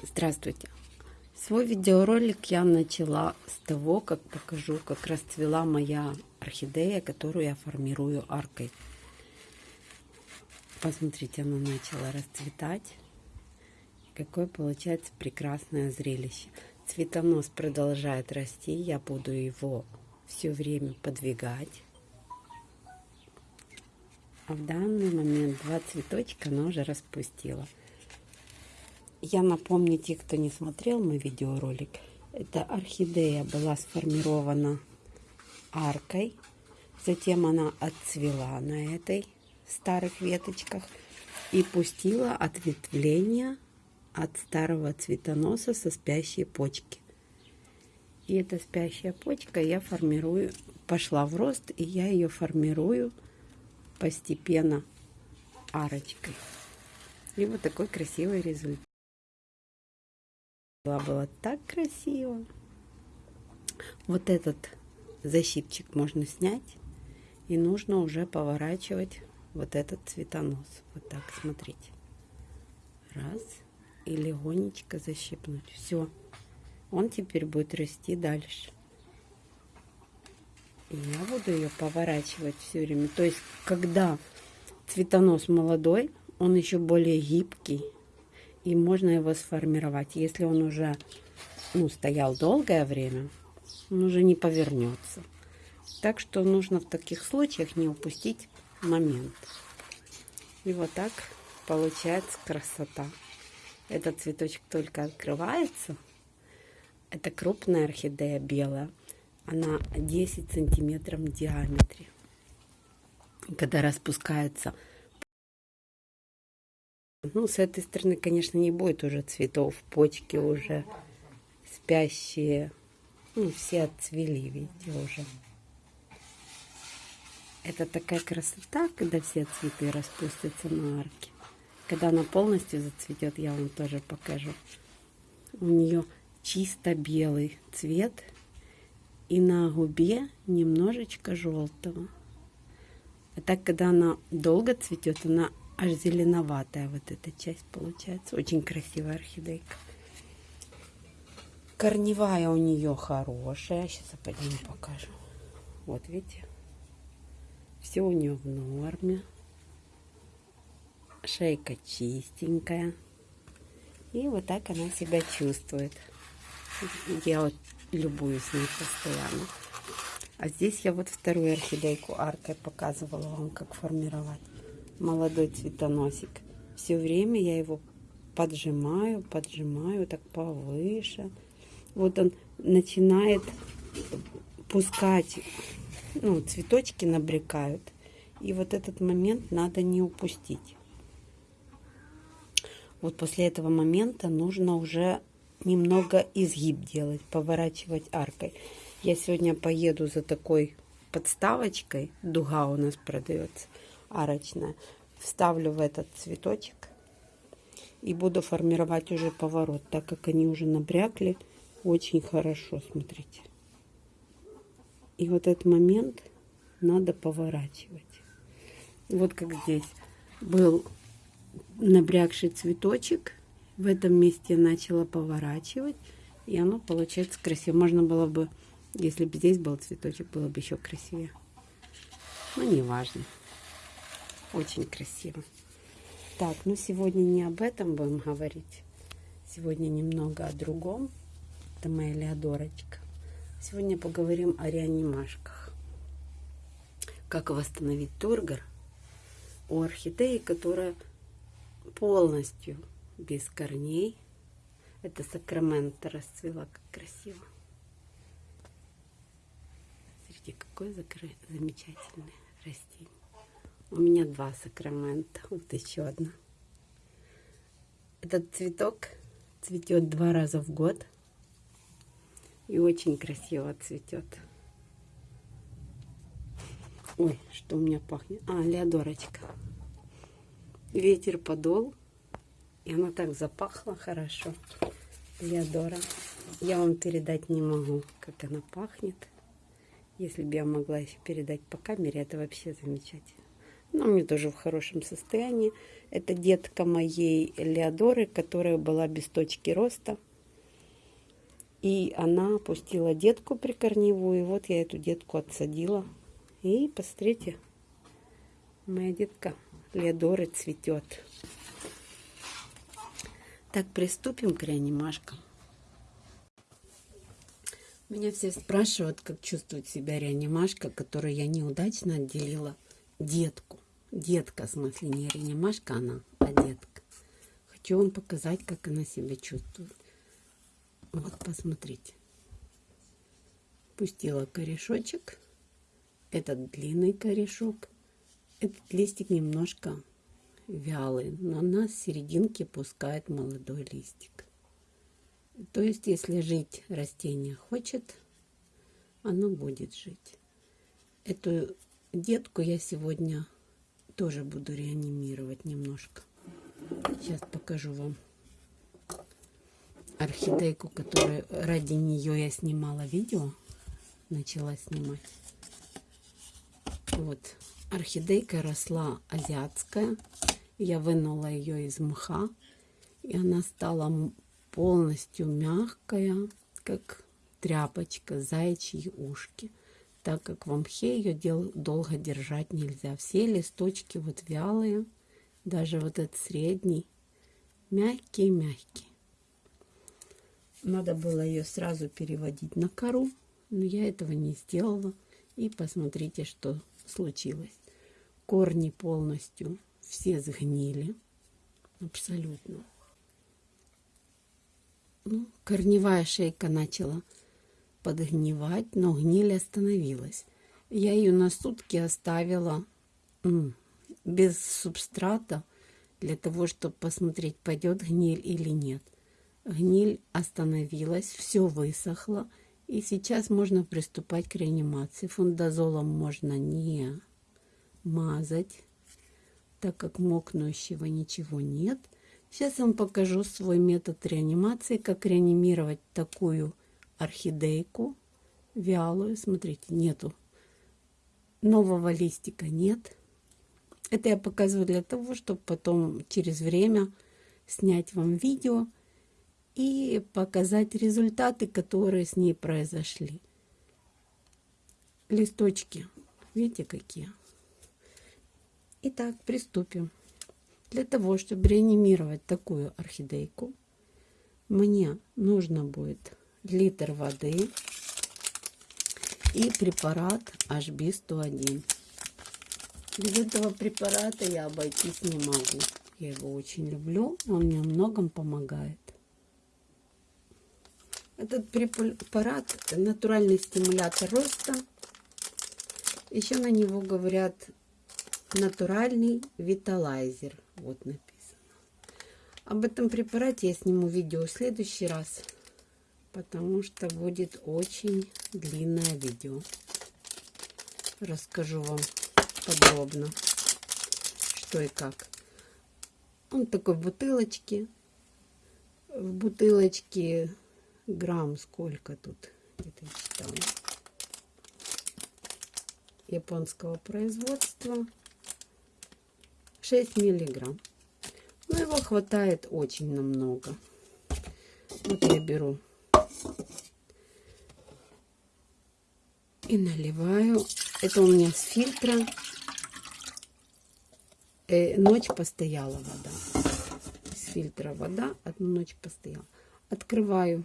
Здравствуйте! Свой видеоролик я начала с того, как покажу, как расцвела моя орхидея, которую я формирую аркой. Посмотрите, она начала расцветать. Какое получается прекрасное зрелище. Цветонос продолжает расти, я буду его все время подвигать. А в данный момент два цветочка она уже распустила. Я напомню, те, кто не смотрел мой видеоролик, эта орхидея была сформирована аркой, затем она отцвела на этой старых веточках и пустила ответвление от старого цветоноса со спящей почки. И эта спящая почка я формирую, пошла в рост, и я ее формирую постепенно арочкой. И вот такой красивый результат. Было так красиво. Вот этот защипчик можно снять. И нужно уже поворачивать вот этот цветонос. Вот так, смотрите. Раз. И легонечко защипнуть. Все. Он теперь будет расти дальше. И я буду ее поворачивать все время. То есть, когда цветонос молодой, он еще более гибкий и можно его сформировать. Если он уже ну, стоял долгое время, он уже не повернется. Так что нужно в таких случаях не упустить момент. И вот так получается красота. Этот цветочек только открывается. Это крупная орхидея белая. Она 10 сантиметров в диаметре. Когда распускается ну, с этой стороны, конечно, не будет уже цветов. Почки уже спящие. Ну, все отцвели, видите, уже. Это такая красота, когда все цветы распустятся на арке. Когда она полностью зацветет, я вам тоже покажу. У нее чисто белый цвет. И на губе немножечко желтого. А так, когда она долго цветет, она аж зеленоватая вот эта часть получается. Очень красивая орхидейка. Корневая у нее хорошая. Сейчас я пойдем покажу. Вот видите. Все у нее в норме. Шейка чистенькая. И вот так она себя чувствует. Я вот любуюсь ней постоянно. А здесь я вот вторую орхидейку аркой показывала вам, как формировать молодой цветоносик. Все время я его поджимаю, поджимаю так повыше. Вот он начинает пускать, ну, цветочки набрекают. И вот этот момент надо не упустить. Вот после этого момента нужно уже немного изгиб делать, поворачивать аркой. Я сегодня поеду за такой подставочкой, дуга у нас продается арочная. Вставлю в этот цветочек и буду формировать уже поворот, так как они уже набрякли очень хорошо, смотрите. И вот этот момент надо поворачивать. Вот как здесь был набрякший цветочек. В этом месте я начала поворачивать. И оно получается красиво. Можно было бы, если бы здесь был цветочек, было бы еще красивее. Но не важно. Очень красиво. Так, ну сегодня не об этом будем говорить. Сегодня немного о другом. Это моя Леодорочка. Сегодня поговорим о реанимашках. Как восстановить тургор у орхидеи, которая полностью без корней. Это сакрамента расцвела, как красиво. Смотрите, какое замечательное растение. У меня два сакрамента. Вот еще одна. Этот цветок цветет два раза в год. И очень красиво цветет. Ой, что у меня пахнет? А, леодорочка. Ветер подол. И она так запахла хорошо. Леодора. Я вам передать не могу, как она пахнет. Если бы я могла еще передать по камере, это вообще замечательно. Но мне тоже в хорошем состоянии. Это детка моей Леодоры, которая была без точки роста. И она опустила детку прикорневую. И вот я эту детку отсадила. И посмотрите, моя детка Леодоры цветет. Так, приступим к реанимашкам. Меня все спрашивают, как чувствует себя реанимашка, которую я неудачно отделила детку. Детка, в смысле, не реанимашка она, а детка. Хочу вам показать, как она себя чувствует. Вот, посмотрите. Пустила корешочек. Этот длинный корешок. Этот листик немножко вялый, но на серединке пускает молодой листик. То есть, если жить растение хочет, оно будет жить. Эту детку я сегодня тоже буду реанимировать немножко. Сейчас покажу вам орхидейку, которую ради нее я снимала видео. Начала снимать. Вот. Орхидейка росла азиатская. Я вынула ее из мха. И она стала полностью мягкая, как тряпочка, зайчьи ушки. Так как в мхе ее дел, долго держать нельзя. Все листочки вот вялые, даже вот этот средний, мягкий-мягкий. Надо было ее сразу переводить на кору, но я этого не сделала. И посмотрите, что случилось. Корни полностью все сгнили. Абсолютно. Ну, корневая шейка начала подгнивать, но гниль остановилась. Я ее на сутки оставила без субстрата для того, чтобы посмотреть, пойдет гниль или нет. Гниль остановилась, все высохло, и сейчас можно приступать к реанимации. Фундазолом можно не мазать, так как мокнущего ничего нет – Сейчас я вам покажу свой метод реанимации, как реанимировать такую орхидейку вялую. Смотрите, нету нового листика, нет. Это я показываю для того, чтобы потом через время снять вам видео и показать результаты, которые с ней произошли. Листочки, видите какие? Итак, приступим. Для того, чтобы реанимировать такую орхидейку, мне нужно будет литр воды и препарат HB101. Без этого препарата я обойтись не могу. Я его очень люблю, он мне многом помогает. Этот препарат натуральный стимулятор роста. Еще на него говорят натуральный виталайзер. Вот написано. Об этом препарате я сниму видео в следующий раз, потому что будет очень длинное видео. Расскажу вам подробно, что и как. Он такой в бутылочке. В бутылочке грамм сколько тут, где-то читала. Японского производства. 6 миллиграмм. Но его хватает очень намного. Вот я беру и наливаю. Это у меня с фильтра. Э, ночь постояла вода. С фильтра вода одну ночь постояла. Открываю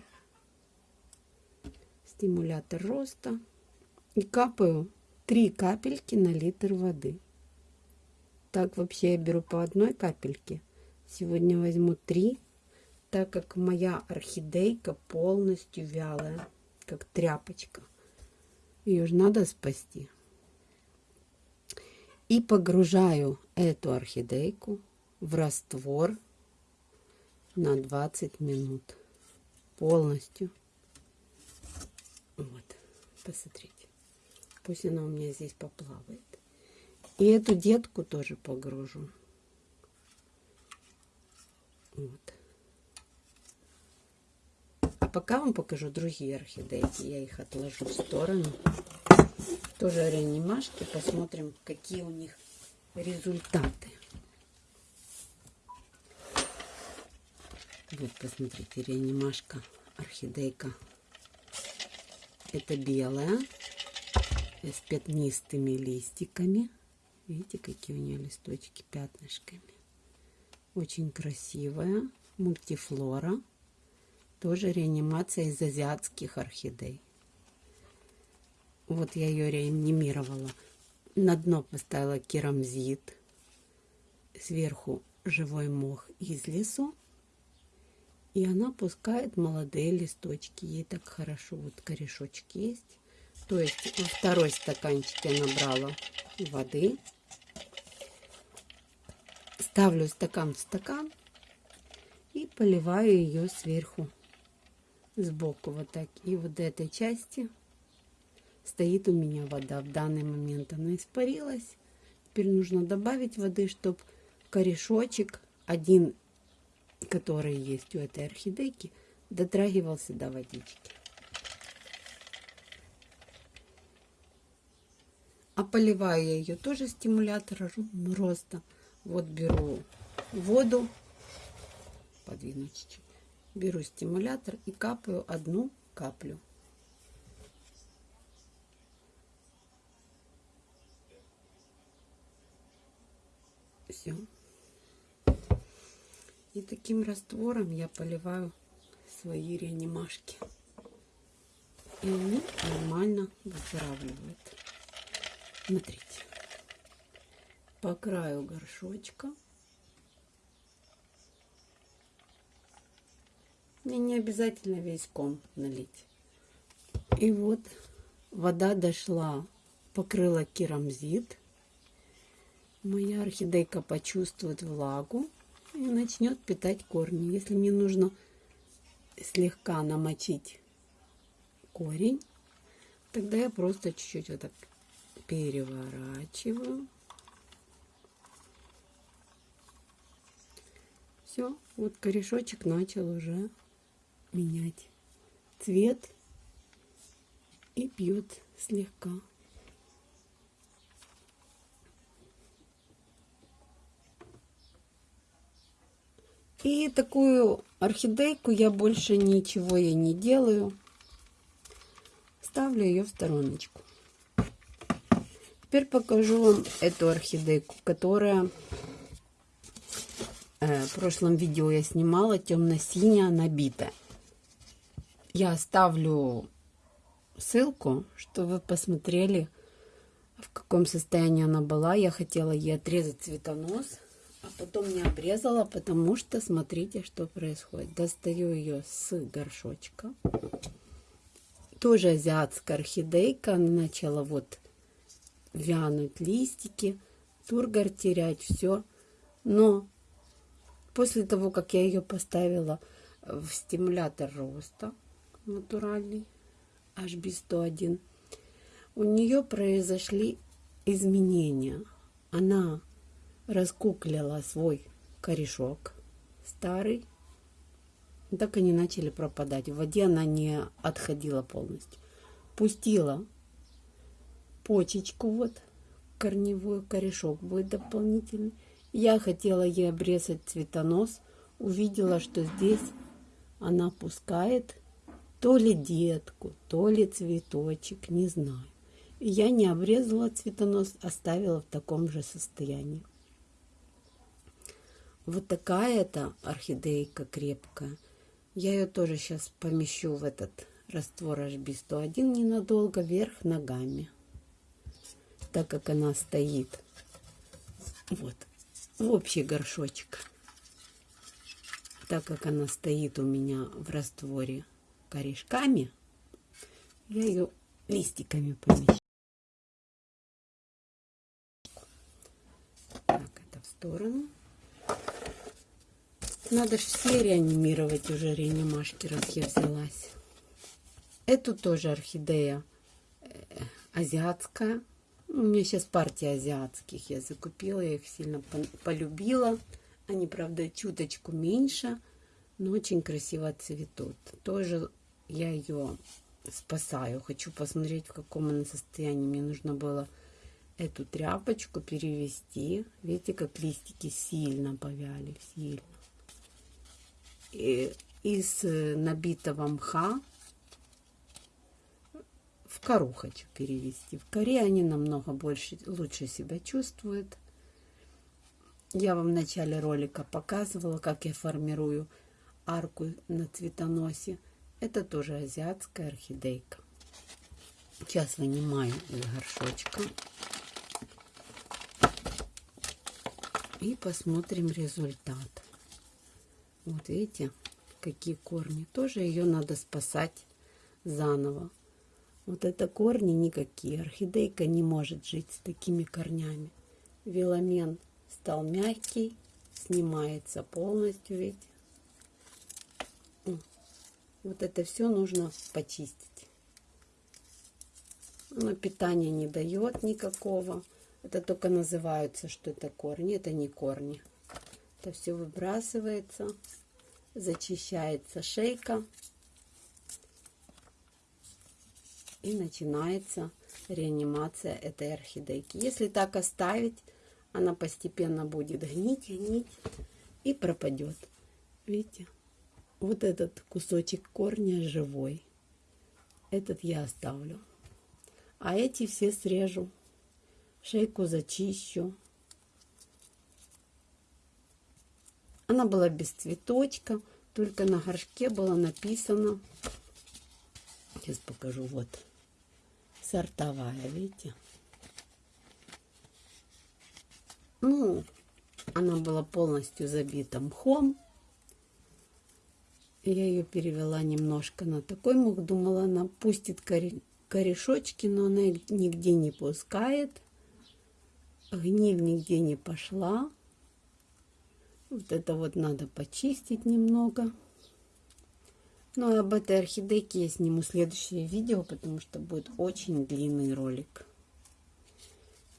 стимулятор роста и капаю 3 капельки на литр воды. Так вообще я беру по одной капельке. Сегодня возьму три, так как моя орхидейка полностью вялая, как тряпочка. Ее же надо спасти. И погружаю эту орхидейку в раствор на 20 минут. Полностью. Вот, посмотрите. Пусть она у меня здесь поплавает. И эту детку тоже погружу. Вот. Пока вам покажу другие орхидейки. Я их отложу в сторону. Тоже реанимашки. Посмотрим, какие у них результаты. Вот, посмотрите, реанимашка, орхидейка. Это белая, с пятнистыми листиками. Видите, какие у нее листочки пятнышками. Очень красивая. Мультифлора. Тоже реанимация из азиатских орхидей. Вот я ее реанимировала. На дно поставила керамзит. Сверху живой мох из лесу. И она пускает молодые листочки. Ей так хорошо. Вот корешочек есть. То есть второй стаканчик я набрала воды. Ставлю стакан в стакан и поливаю ее сверху, сбоку вот так. И вот этой части стоит у меня вода. В данный момент она испарилась. Теперь нужно добавить воды, чтобы корешочек, один, который есть у этой орхидейки, дотрагивался до водички. А поливаю я ее тоже стимулятор роста. Вот беру воду, подвину чуть-чуть. Беру стимулятор и капаю одну каплю. Все. И таким раствором я поливаю свои реанимашки. И они нормально выздоравливают. Смотрите. По краю горшочка. Мне не обязательно весь ком налить. И вот вода дошла, покрыла керамзит. Моя орхидейка почувствует влагу и начнет питать корни. Если мне нужно слегка намочить корень, тогда я просто чуть-чуть вот так переворачиваю. Все, вот корешочек начал уже менять цвет и пьет слегка. И такую орхидейку я больше ничего ей не делаю. Ставлю ее в стороночку. Теперь покажу вам эту орхидейку, которая э, в прошлом видео я снимала, темно-синяя, набитая. Я оставлю ссылку, чтобы вы посмотрели, в каком состоянии она была. Я хотела ей отрезать цветонос, а потом не обрезала, потому что смотрите, что происходит. Достаю ее с горшочка. Тоже азиатская орхидейка. Она начала вот вянуть листики, тургор терять, все. Но после того, как я ее поставила в стимулятор роста натуральный, HB101, у нее произошли изменения. Она раскуклила свой корешок старый. Так они начали пропадать. В воде она не отходила полностью. Пустила почечку вот корневой корешок будет дополнительный. Я хотела ей обрезать цветонос. Увидела, что здесь она пускает то ли детку, то ли цветочек, не знаю. Я не обрезала цветонос, оставила в таком же состоянии. Вот такая это орхидейка крепкая. Я ее тоже сейчас помещу в этот раствор HB101 ненадолго вверх ногами так как она стоит вот в общий горшочек. Так как она стоит у меня в растворе корешками, я ее листиками помещу. Так, это в сторону. Надо же все реанимировать уже реанимашки, раз я взялась. Эту тоже орхидея э, азиатская. У меня сейчас партия азиатских. Я закупила, я их сильно полюбила. Они, правда, чуточку меньше, но очень красиво цветут. Тоже я ее спасаю. Хочу посмотреть, в каком она состоянии. Мне нужно было эту тряпочку перевести. Видите, как листики сильно повяли, сильно. И из э, набитого мха в кору хочу перевести. В коре они намного больше, лучше себя чувствуют. Я вам в начале ролика показывала, как я формирую арку на цветоносе. Это тоже азиатская орхидейка. Сейчас вынимаю из горшочка. И посмотрим результат. Вот видите, какие корни. Тоже ее надо спасать заново. Вот это корни никакие. Орхидейка не может жить с такими корнями. Веломен стал мягкий, снимается полностью, видите. Вот это все нужно почистить. Оно питания не дает никакого. Это только называются, что это корни. Это не корни. Это все выбрасывается, зачищается шейка. И начинается реанимация этой орхидейки. Если так оставить, она постепенно будет гнить, гнить и пропадет. Видите? Вот этот кусочек корня живой. Этот я оставлю. А эти все срежу. Шейку зачищу. Она была без цветочка. Только на горшке было написано. Сейчас покажу. Вот. Сортовая, видите? Ну, она была полностью забита мхом. Я ее перевела немножко на такой мух. Думала, она пустит корешочки, но она их нигде не пускает. Гниль нигде не пошла. Вот это вот надо почистить немного. Ну, об этой орхидейке я сниму следующее видео, потому что будет очень длинный ролик.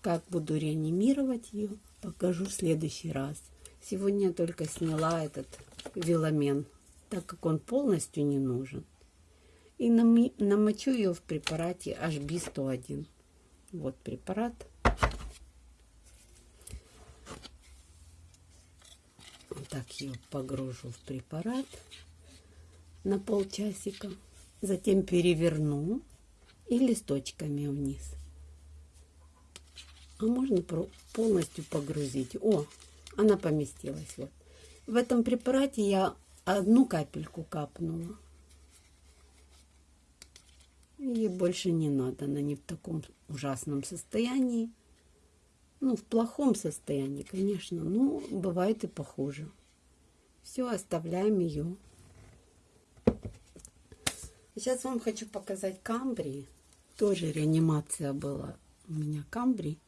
Как буду реанимировать ее, покажу в следующий раз. Сегодня я только сняла этот веломен, так как он полностью не нужен. И намочу ее в препарате HB101. Вот препарат. Вот так ее погружу в препарат на полчасика. Затем переверну и листочками вниз а можно полностью погрузить. О, она поместилась. Вот. В этом препарате я одну капельку капнула. И больше не надо, она не в таком ужасном состоянии. Ну, в плохом состоянии, конечно, но бывает и похуже. Все, оставляем ее. Сейчас вам хочу показать камбрии. Тоже реанимация была у меня камбрий.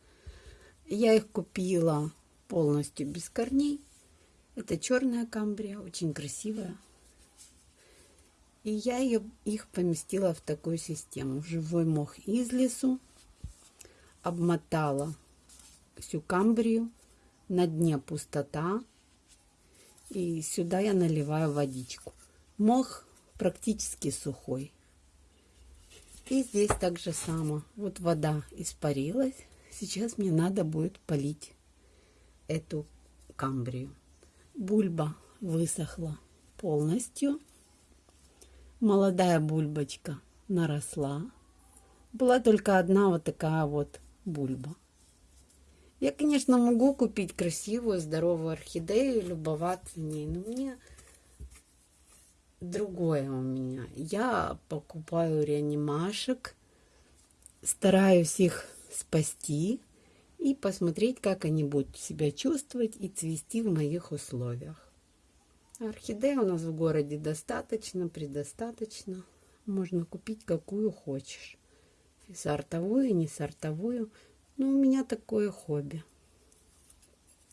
Я их купила полностью без корней. Это черная камбрия, очень красивая. И я ее, их поместила в такую систему. Живой мох из лесу. Обмотала всю камбрию. На дне пустота. И сюда я наливаю водичку. Мох практически сухой. И здесь так же само. Вот вода испарилась. Сейчас мне надо будет полить эту камбрию. Бульба высохла полностью. Молодая бульбочка наросла. Была только одна вот такая вот бульба. Я, конечно, могу купить красивую, здоровую орхидею и любоваться ней, но мне другое у меня. Я покупаю реанимашек, стараюсь их спасти и посмотреть, как они будут себя чувствовать и цвести в моих условиях. Орхидей у нас в городе достаточно, предостаточно. Можно купить какую хочешь. И сортовую, и не сортовую. Но у меня такое хобби.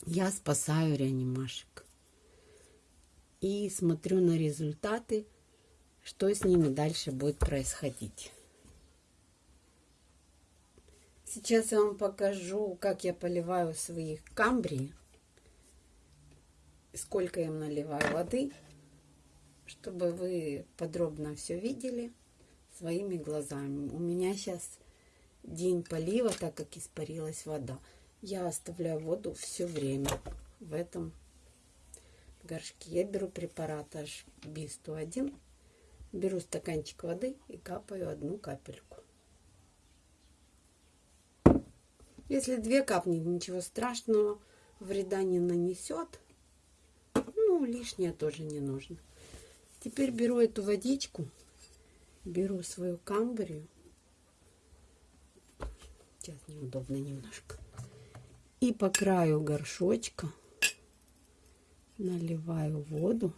Я спасаю реанимашек. И смотрю на результаты, что с ними дальше будет происходить. Сейчас я вам покажу, как я поливаю своих камбрий. Сколько я им наливаю воды, чтобы вы подробно все видели своими глазами. У меня сейчас день полива, так как испарилась вода. Я оставляю воду все время в этом горшке. Я беру препарат HB101, беру стаканчик воды и капаю одну капельку. Если две капнет, ничего страшного, вреда не нанесет. Ну, лишнее тоже не нужно. Теперь беру эту водичку, беру свою камбрию. Сейчас неудобно немножко. И по краю горшочка наливаю воду,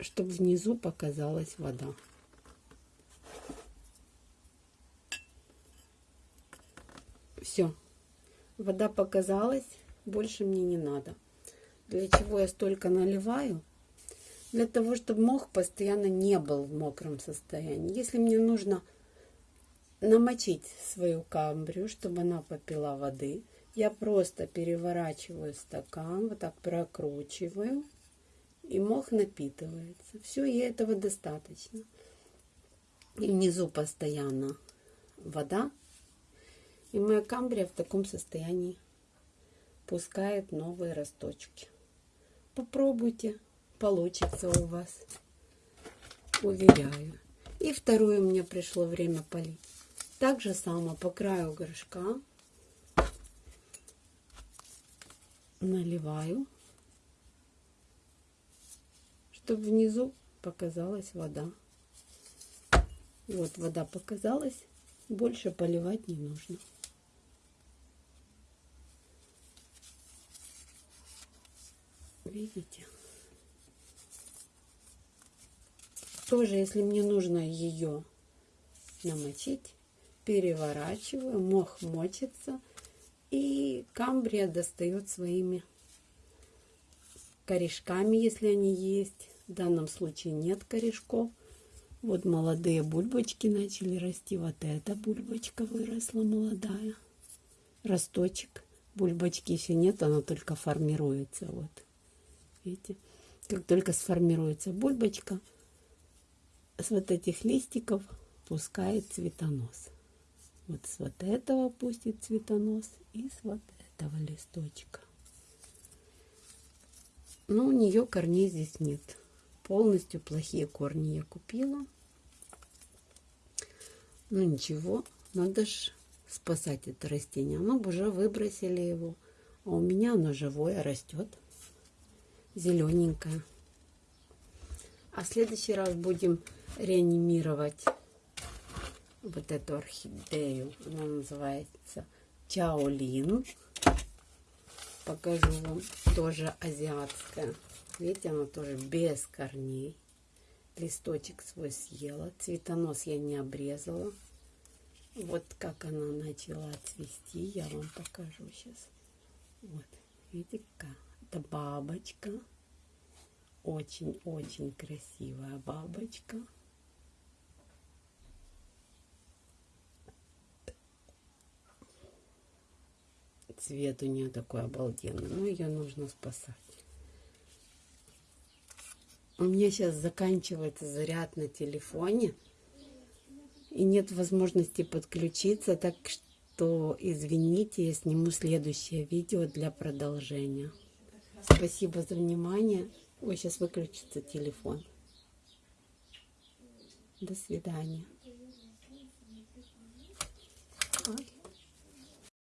чтобы внизу показалась вода. Все, вода показалась, больше мне не надо. Для чего я столько наливаю? Для того, чтобы мох постоянно не был в мокром состоянии. Если мне нужно намочить свою камбрию, чтобы она попила воды, я просто переворачиваю стакан, вот так прокручиваю, и мох напитывается. Все, и этого достаточно. И внизу постоянно вода. И моя камбрия в таком состоянии пускает новые росточки. Попробуйте, получится у вас. Уверяю. И вторую мне пришло время полить. Так же само по краю горшка наливаю, чтобы внизу показалась вода. Вот вода показалась, больше поливать не нужно. Видите? Тоже, если мне нужно ее намочить, переворачиваю, мох мочится, и камбрия достает своими корешками, если они есть. В данном случае нет корешков. Вот молодые бульбочки начали расти. Вот эта бульбочка выросла молодая. Росточек. Бульбочки еще нет, она только формируется. Вот. Видите? Как только сформируется бульбочка, с вот этих листиков пускает цветонос. Вот с вот этого пустит цветонос и с вот этого листочка. Но у нее корней здесь нет. Полностью плохие корни я купила. Ну ничего, надо же спасать это растение. Оно бы уже выбросили его. А у меня оно живое растет. Зелененькое. А в следующий раз будем реанимировать вот эту орхидею. Она называется Чаолин. Покажу вам. Тоже азиатская. Видите, она тоже без корней. Листочек свой съела. Цветонос я не обрезала. Вот как она начала цвести. Я вам покажу сейчас. Вот. Видите, какая? Это бабочка. Очень-очень красивая бабочка. Цвет у нее такой обалденный. Но ее нужно спасать. У меня сейчас заканчивается заряд на телефоне. И нет возможности подключиться. Так что извините, я сниму следующее видео для продолжения. Спасибо за внимание. Ой, сейчас выключится телефон. До свидания.